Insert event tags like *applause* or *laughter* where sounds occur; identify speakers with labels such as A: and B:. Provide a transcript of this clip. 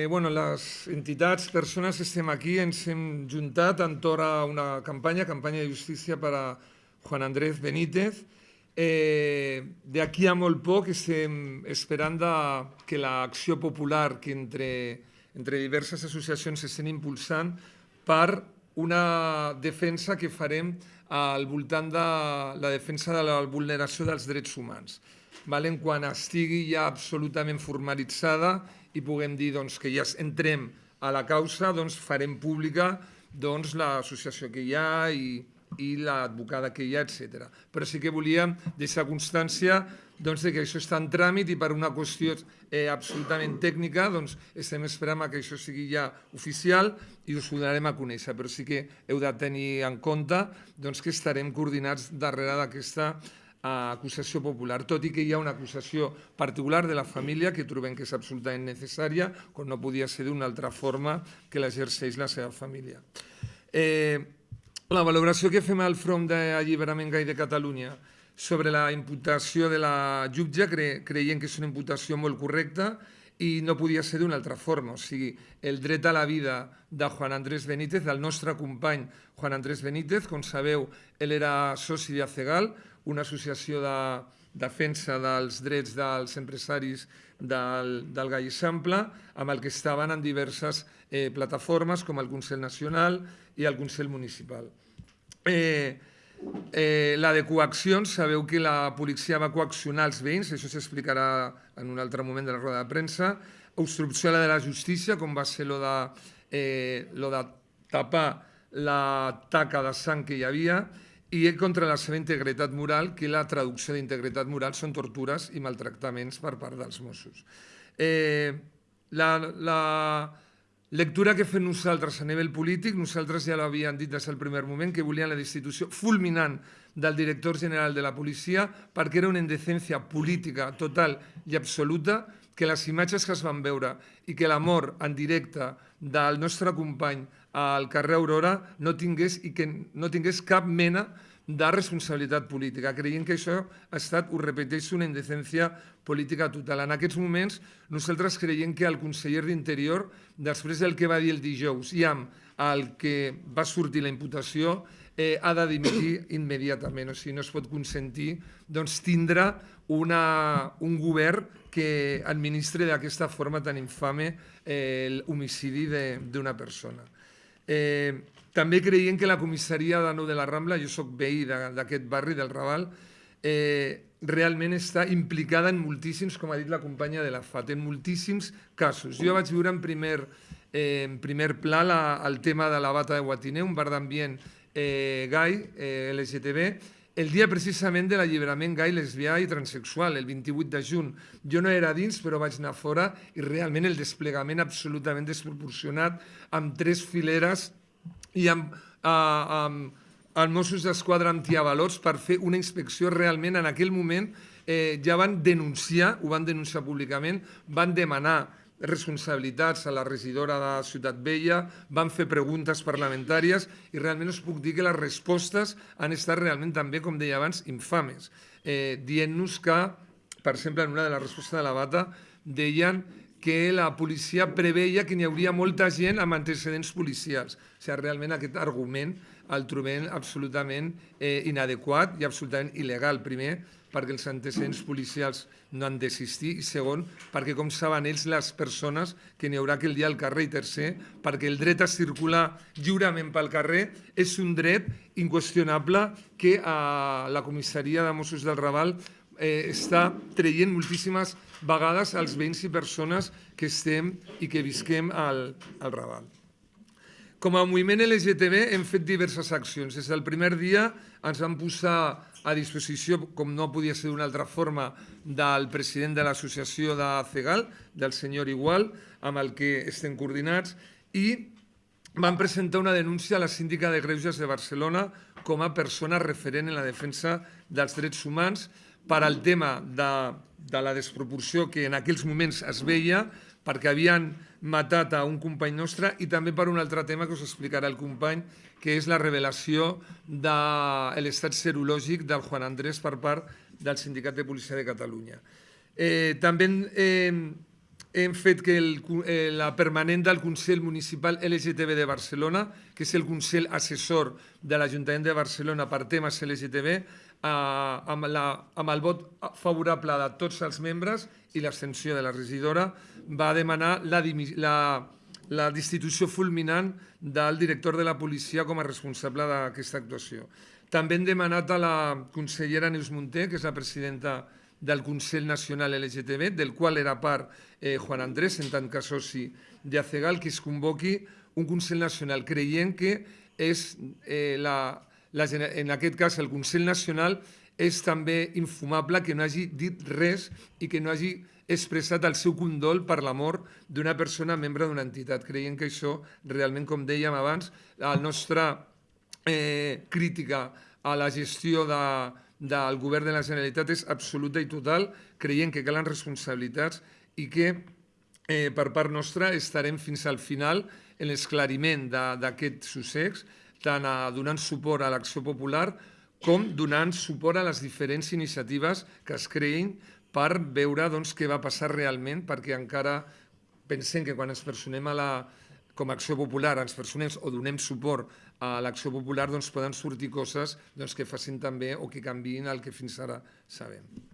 A: Eh, bueno, les entitats, persones que estem aquí ens hem juntat entorn a una campanya, campanya de justícia per a Juan Andrés Benítez. Eh, D'aquí a molt poc estem esperant que l'acció popular que entre, entre diverses associacions estem impulsant per una defensa que farem al voltant de la defensa de la vulneració dels drets humans. Valen? Quan estigui ja absolutament formalitzada i puguem dir doncs, que ja entrem a la causa, doncs, farem pública doncs, l'associació que hi ha i, i l'advocada que hi ha, etc. Però sí que volíem deixar constància doncs, que això està en tràmit i per una qüestió eh, absolutament tècnica doncs, estem esperant que això sigui ja oficial i us ho donarem a conèixer, però sí que heu de tenir en compte doncs, que estarem coordinats darrere d'aquesta a acusació popular, tot i que hi ha una acusació particular de la família que trobem que és absolutament necessària, com no podia ser d'una altra forma que l'exerceix la seva família. Eh, la valoració que fem al front d'alliberament gai de Catalunya sobre la imputació de la jutge cre creiem que és una imputació molt correcta i no podia ser d'una altra forma. O sigui, el dret a la vida de Juan Andrés Benítez, del nostre company Juan Andrés Benítez, com sabeu, ell era soci de Cegal, una associació de defensa dels drets dels empresaris del, del Gai Eixample, amb el que estaven en diverses eh, plataformes com el Consell Nacional i el Consell Municipal. Eh, eh, la de coaccions, sabeu que la policia va coaccionar els veïns, això s'explicarà en un altre moment de la roda de premsa, obstrucció a la de la justícia, com va ser lo de, eh, lo de tapar la taca de sang que hi havia, i contra la seva integritat moral, que la traducció d'integritat moral són tortures i maltractaments per part dels Mossos. Eh, la, la lectura que fem nosaltres a nivell polític, nosaltres ja l'havíem dit des del primer moment, que volien la destitució fulminant del director general de la policia perquè era una indecència política total i absoluta que les imatges que es van veure i que la mort en directe del nostre company al carrer Aurora no tingués, i que no tingués cap mena de responsabilitat política. Creiem que això ha estat, ho repeteixo, una indecència política total. En aquests moments, nosaltres creiem que el conseller d'Interior, després del que va dir el dijous i amb el que va sortir la imputació, eh, ha de dimitir *coughs* immediatament. O sigui, no es pot consentir doncs, tindre una, un govern que administre d'aquesta forma tan infame eh, l'homicidi d'una persona. Eh, també creiem que la comissaria de Nou de la Rambla, jo sóc veí d'aquest barri del Raval, eh, realment està implicada en moltíssims, com ha dit la companya de la FAT, en moltíssims casos. Jo vaig viure en primer, eh, en primer pla la, el tema de la bata de Guatiné, un bar d'ambient eh, gai, eh, LGTB, el dia precisament de l'alliberament gai, lesbià i transexual, el 28 de juny. Jo no era dins, però vaig anar fora i realment el desplegament absolutament desproporcionat, amb tres fileres i amb, uh, amb els Mossos d'Esquadra antiavalots per fer una inspecció realment en aquell moment eh, ja van denunciar, ho van denunciar públicament, van demanar responsabilitats a la regidora de Ciutat Vella, van fer preguntes parlamentàries i realment us puc dir que les respostes han estat realment també, com deia abans, infames, eh, dient-nos que, per exemple, en una de les respostes de la bata, deien que la policia preveia que n'hi hauria molta gent amb antecedents policials. O sigui, realment aquest argument el trobem absolutament eh, inadequat i absolutament il·legal. Primer, perquè els antecedents policials no han d'existir i segon, perquè com saben ells les persones que n'hi haurà aquell dia al carrer i tercer, perquè el dret a circular lliurement pel carrer és un dret inqüestionable que a la comissaria de Mossos del Raval eh, està traient moltíssimes vegades als veïns i persones que estem i que visquem al, al Raval. Com a moviment LGTB hem fet diverses accions. Des del primer dia ens vam posar a disposició, com no podia ser d'una altra forma, del president de l'associació de CEGAL, del senyor Igual, amb el que estem coordinats, i van presentar una denúncia a la síndica de Greuges de Barcelona com a persona referent en la defensa dels drets humans per al tema de, de la desproporció que en aquells moments es veia perquè havien matat a un company nostre i també per un altre tema que us explicarà el company, que és la revelació de l'estat serològic del Juan Andrés per part del Sindicat de Policia de Catalunya. Eh, també eh, hem fet que el, eh, la permanent del Consell Municipal LGTB de Barcelona, que és el Consell Assessor de l'Ajuntament de Barcelona per temes LGTB, amb, la, amb el vot favorable de tots els membres i l'abstenció de la regidora, va demanar la, la, la destitució fulminant del director de la policia com a responsable d'aquesta actuació. També hem demanat a la consellera Neus Munté, que és la presidenta del Consell Nacional LGTB, del qual era part eh, Juan Andrés, en tant que soci d'ACEGAL, que es convoqui un Consell Nacional, creient que és eh, la, la, en aquest cas el Consell Nacional és també infumable que no hagi dit res i que no hagi expressat el seu condol per la mort d'una persona membre d'una entitat. Creiem que això realment, com dèiem abans, el nostre eh, crítica a la gestió de, del govern de la Generalitat és absoluta i total, creient que calen responsabilitats i que eh, per part nostra estarem fins al final en l'esclariment d'aquest sussex, tant a, donant suport a l'acció popular com donant suport a les diferents iniciatives que es creïn per veure doncs, què va passar realment, perquè encara pensem que quan ens personem a la, com a acció popular, ens personem o donem suport a l'acció popular, doncs poden sortir coses doncs, que facin també o que canviïn el que fins ara sabem.